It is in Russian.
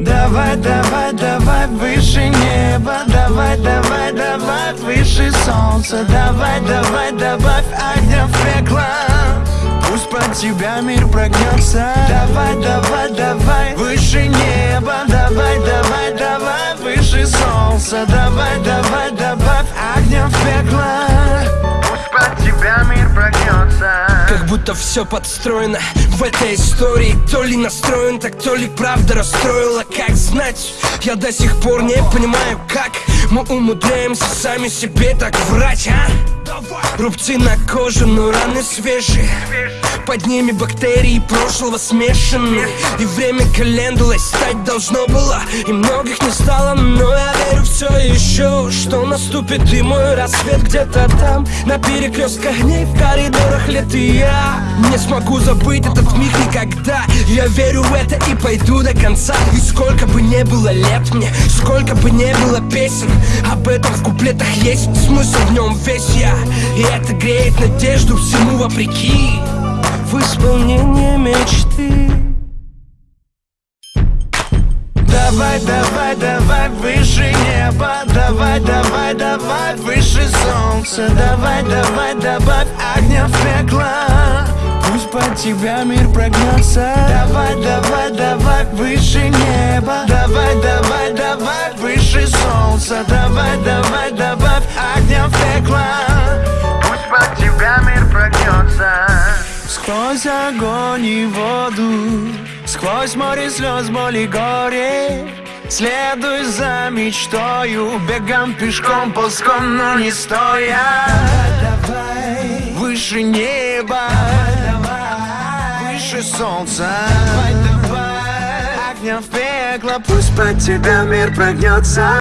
Давай, давай, давай выше неба давай выше солнца Давай, давай, добавь огня в пекло. Пусть под тебя мир прогнется. Давай, давай, давай выше неба. Давай, давай, давай выше солнца. Давай, давай, добавь огня в пекло. Пусть под тебя мир прогнется. Как будто все подстроено в этой истории. То ли настроен, так то ли правда расстроила. Как знать, я до сих пор не понимаю, как Мы умудряемся сами себе так врать, а? Рубцы на коже, но раны свежие. Под ними бактерии прошлого смешаны. И время календулой стать должно было И многих не стало, но все еще Что наступит и мой рассвет где-то там На перекрестках огней в коридорах лет и я Не смогу забыть этот миг никогда. Я верю в это и пойду до конца. И сколько бы не было лет мне Сколько бы не было песен Об этом в куплетах есть смысл в нем весь я. И это греет надежду всему вопреки. В исполнение мечты Давай, давай, давай выше неба. Давай, давай, давай выше солнца. Давай, давай, добавь огня в пекло. Пусть под тебя мир прогнется. Давай, давай, давай выше неба. Давай, давай, давай выше солнца. Давай, давай, добавь огня в пекло. Пусть под тебя мир прогнется. Сквозь огонь и воду Сквозь море слез, боли, горе. Следуй за мечтою Бегом, пешком, ползком, но не стоя. Выше неба Выше солнца. Огня в пекло Пусть под тебя мир прогнется